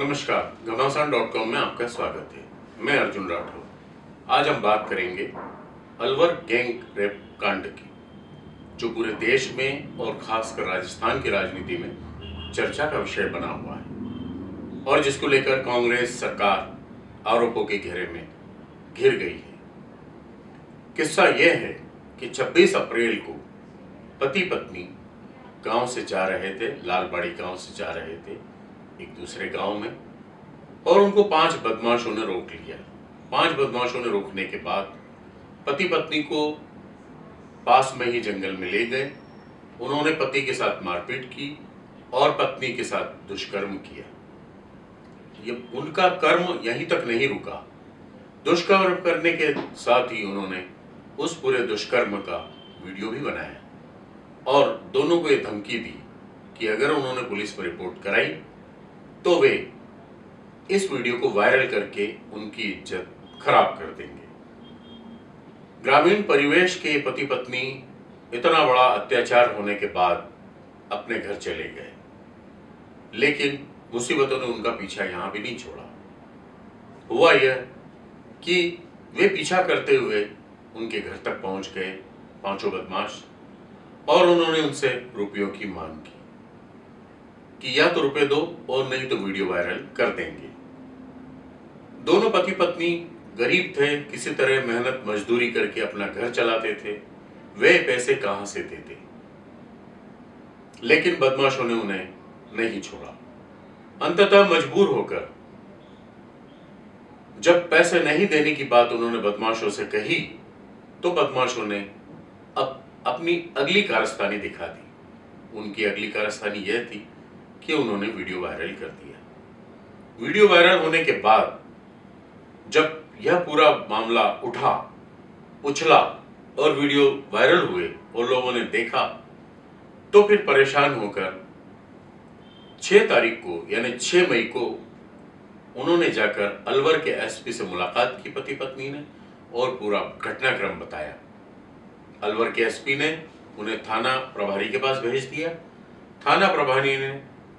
नमस्कार घमासान dot com में आपका स्वागत है। मैं अर्जुन राठौर। आज हम बात करेंगे अलवर गैंग रेप कांड की, जो पूरे देश में और खासकर राजस्थान की राजनीति में चर्चा का विषय बना हुआ है और जिसको लेकर कांग्रेस सरकार आरोपों के घेरे में घिर गई है। किस्सा यह है कि 26 अप्रैल को पति पत्नी गाँव से जा रहे थे, लालबाड़ी गाँव से जा रहे थे एक दूसरे गाँव में, और उनको पाँच बदमाशों ने रोक लिया। पाँच बदमाशों ने रोकने के बाद पति पत्नी को पास में ही जंगल में ले गए। उन्होंने पति के साथ मारपीट की और पत्नी के साथ दुष्कर्म किया। ये उनका कर्म यहीं तक नहीं रुका। दुष्कर्म करने के साथ ही उन्होंने उस पूरे दुष्कर्म का वीडियो भी बनाया। और दोनों को ये धमकी दी कि अगर उन्होंने पुलिस पर रिपोर्ट कराई तो वे इस वीडियो को वायरल करके उनकी इज़्ज़त खराब कर देंगे। ग्रामीण परिवेश के पति पत्नी इतना बड़ा अत्याचार होने के बाद अपने घर चले गए। लेकिन मुसीबतों ने उनका पीछा यहाँ भी नहीं छोड़ा। हुआ यह कि वे पीछा करते हुए उनके घर तक पहुँच गए पाँचों बदमाश और उन्होंने उनसे रुपयों की मांग की। कि या तो रुपए दो और नहीं तो वीडियो वायरल कर देंगे। दोनों पति पत्नी गरीब थे, किसी तरह मेहनत मजदूरी करके अपना घर चलाते थे, वे पैसे कहाँ से देते? लेकिन बदमाशों ने उन्हें नहीं छोड़ा। अंततः मजबूर होकर, जब पैसे नहीं देने की बात उन्होंने बदमाशों से कही तो बदमाशों ने अब अपनी अगली कारस्तानी दिखा दी। उनकी अगली कारस्तानी यह थी कि उन्होंने वीडियो वायरल कर दिया। वीडियो वायरल होने के बाद जब यह पूरा मामला उठा, उछला और वीडियो वायरल हुए और लोगों ने देखा तो फिर परेशान होकर 6 तारीख को, यानी 6 मई को उन्होंने जाकर अलवर के एसपी से मुलाकात की पति पत्नी ने और पूरा घटनाक्रम बताया। अलवर के एसपी ने उन्हें थाना प्रभारी के पास भेज दिया। थाना प्रभारी ने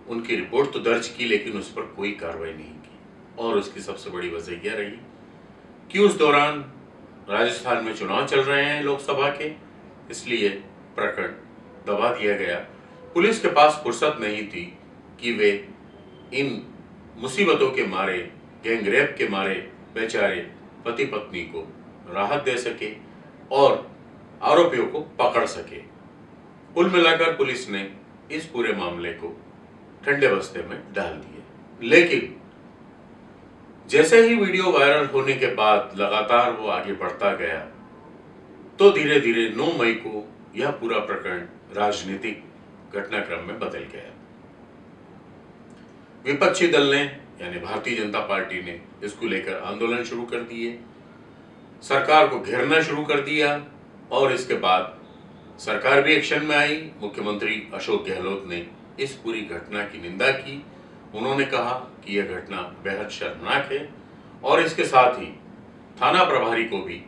उनकी रिपोर्ट तो दर्ज की, लेकिन उस पर कोई कार्रवाई नहीं की। और उसकी सबसे बड़ी वजह यह रही कि उस दौरान राजस्थान में चुनाव चल रहे हैं लोकसभा के, इसलिए प्रकरण दबा दिया गया। पुलिस के पास फुर्सत नहीं थी कि वे इन मुसीबतों के मारे, गैंगरेप के मारे बेचारे पति पत्नी को राहत दे सके और आरोपियों को पकड़ सके। कुल मिलाकर पुलिस ने इस पूरे मामले को ठंडे बस्ते में डाल दिए। लेकिन, जैसे ही वीडियो वायरल होने के बाद लगातार वो आगे बढ़ता गया तो धीरे धीरे 9 मई को यह पूरा प्रकरण राजनीतिक घटनाक्रम में बदल गया। विपक्षी दल ने, यानी भारतीय जनता पार्टी ने, इसको लेकर आंदोलन शुरू कर दिए। सरकार को घेरना शुरू कर दिया और इसके बाद सरकार भी एक्शन में आई। मुख्यमंत्री अशोक गहलोत ने इस पूरी घटना की निंदा की। उन्होंने कहा कि यह घटना बेहद शर्मनाक है और इसके साथ ही थाना प्रभारी को भी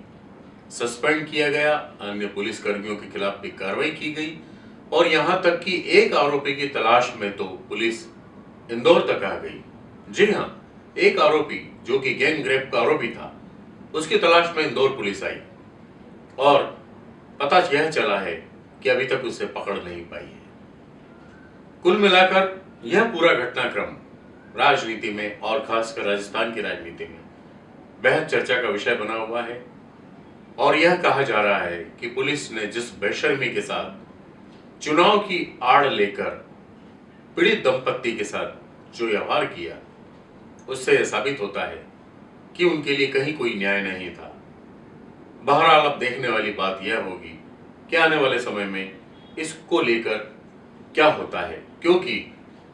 सस्पेंड किया गया। अन्य पुलिस कर्मियों के खिलाफ भी कार्रवाई की गई और यहाँ तक कि एक आरोपी की तलाश में तो पुलिस इंदौर तक आ गई। जी हाँ एक आरोपी जो कि गैंग रेप का आरोपी था, उसकी तलाश में इंदौर पुलिस आई और पता यह चला है कि अभी तक उसे पकड़ नहीं पाई है। कुल मिलाकर यह पूरा घटनाक्रम राजनीति में और खासकर राजस्थान की राजनीति में बेहद चर्चा का विषय बना हुआ है। और यह कहा जा रहा है कि पुलिस ने जिस बेशर्मी के साथ चुनाव की आड़ लेकर पीड़ित दंपत्ति के साथ जो व्यवहार किया, उससे यह साबित होता है कि उनके लिए कहीं कोई न्याय नहीं था। बहरहाल अब देखने वाली बात यह होगी कि आने वाले समय में इसको लेकर क्या होता है। क्योंकि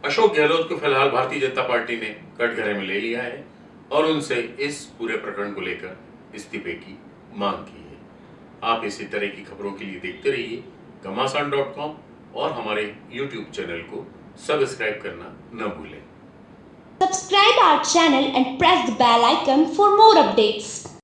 अशोक गहलोत को फ़िलहाल भारतीय जनता पार्टी ने कटघरे में ले लिया है और उनसे इस पूरे प्रकरण को लेकर इस्तीफे की मांग की है आप इसी तरह की खबरों के लिए देखते रहिए घमासान डॉट कॉम और हमारे यूट्यूब चैनल को सब्सक्राइब करना न भूलें Subscribe our channel and press the bell icon for more updates.